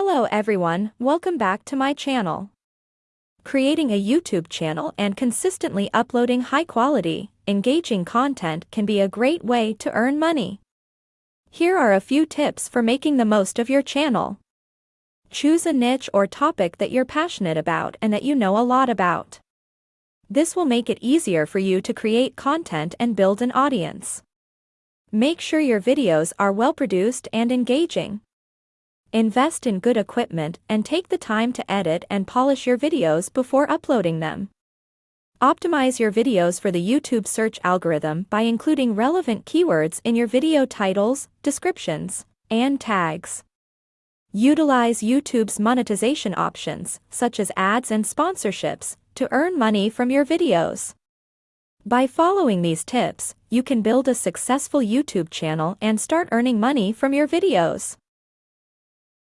Hello everyone, welcome back to my channel. Creating a YouTube channel and consistently uploading high-quality, engaging content can be a great way to earn money. Here are a few tips for making the most of your channel. Choose a niche or topic that you're passionate about and that you know a lot about. This will make it easier for you to create content and build an audience. Make sure your videos are well produced and engaging. Invest in good equipment and take the time to edit and polish your videos before uploading them. Optimize your videos for the YouTube search algorithm by including relevant keywords in your video titles, descriptions, and tags. Utilize YouTube's monetization options, such as ads and sponsorships, to earn money from your videos. By following these tips, you can build a successful YouTube channel and start earning money from your videos.